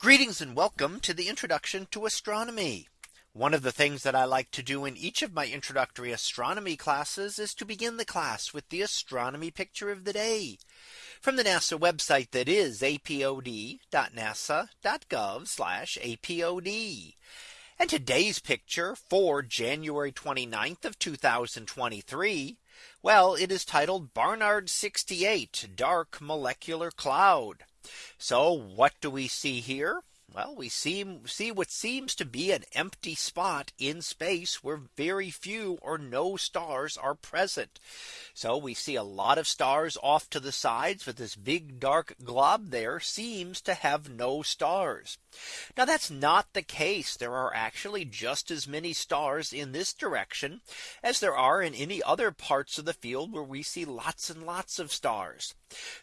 Greetings and welcome to the introduction to astronomy. One of the things that I like to do in each of my introductory astronomy classes is to begin the class with the astronomy picture of the day from the NASA website that is apod.nasa.gov apod. And today's picture for January 29th of 2023. Well, it is titled Barnard 68 Dark Molecular Cloud. So what do we see here? Well, we see, see what seems to be an empty spot in space where very few or no stars are present. So we see a lot of stars off to the sides, but this big dark glob there seems to have no stars. Now that's not the case. There are actually just as many stars in this direction as there are in any other parts of the field where we see lots and lots of stars.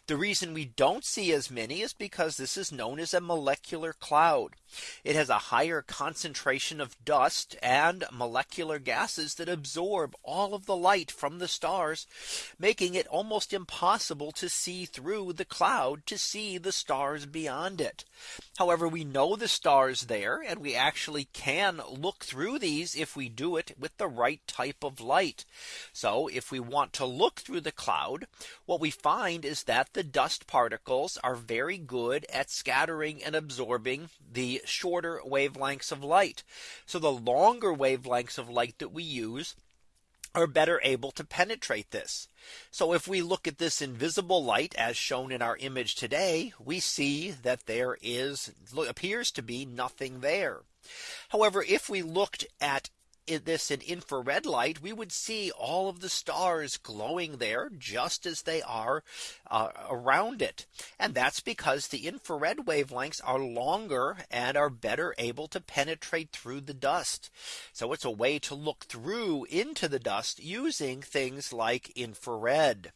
The reason we don't see as many is because this is known as a molecular cloud. It has a higher concentration of dust and molecular gases that absorb all of the light from the stars, making it almost impossible to see through the cloud to see the stars beyond it. However, we know the stars there and we actually can look through these if we do it with the right type of light. So if we want to look through the cloud, what we find is that the dust particles are very good at scattering and absorbing the shorter wavelengths of light. So the longer wavelengths of light that we use are better able to penetrate this. So if we look at this invisible light as shown in our image today, we see that there is appears to be nothing there. However, if we looked at this in infrared light, we would see all of the stars glowing there just as they are uh, around it. And that's because the infrared wavelengths are longer and are better able to penetrate through the dust. So it's a way to look through into the dust using things like infrared.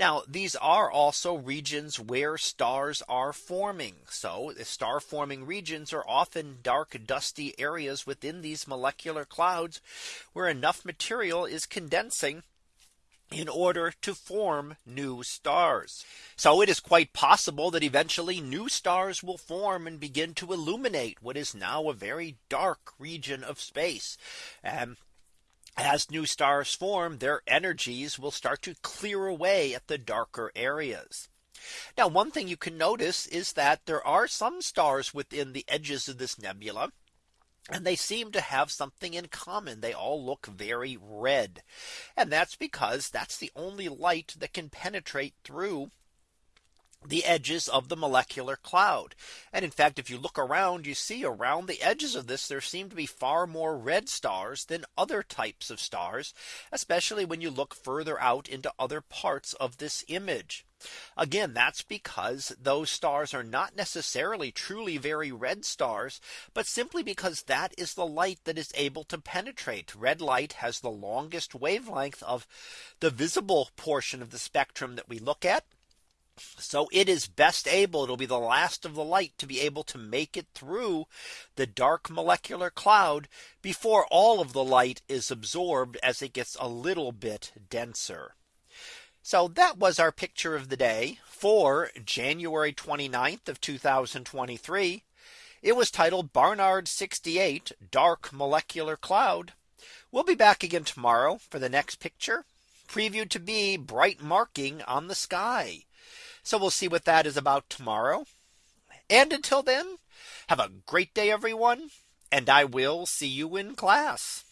Now these are also regions where stars are forming. So the star forming regions are often dark dusty areas within these molecular clouds where enough material is condensing in order to form new stars. So it is quite possible that eventually new stars will form and begin to illuminate what is now a very dark region of space. And as new stars form, their energies will start to clear away at the darker areas. Now one thing you can notice is that there are some stars within the edges of this nebula. And they seem to have something in common. They all look very red. And that's because that's the only light that can penetrate through the edges of the molecular cloud. And in fact, if you look around, you see around the edges of this, there seem to be far more red stars than other types of stars, especially when you look further out into other parts of this image. Again, that's because those stars are not necessarily truly very red stars, but simply because that is the light that is able to penetrate. Red light has the longest wavelength of the visible portion of the spectrum that we look at. So it is best able it'll be the last of the light to be able to make it through the dark molecular cloud before all of the light is absorbed as it gets a little bit denser. So that was our picture of the day for January 29th of 2023. It was titled Barnard 68 Dark Molecular Cloud. We'll be back again tomorrow for the next picture previewed to be bright marking on the sky. So we'll see what that is about tomorrow. And until then, have a great day, everyone. And I will see you in class.